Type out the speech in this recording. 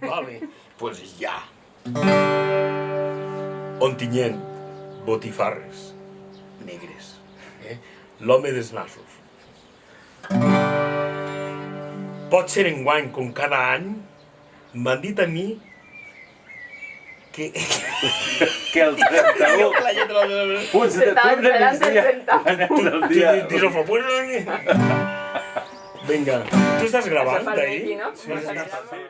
Vale, pues ja. Ontinyent, botifarres, negres, eh? l'home dels nassos. Pot ser enguany, com cada any, m'han dit a mi que... que el 31... Pues de torn de migdia, la dia. El pues... Vinga, tu estàs gravant, d'ahir? Sí, sí.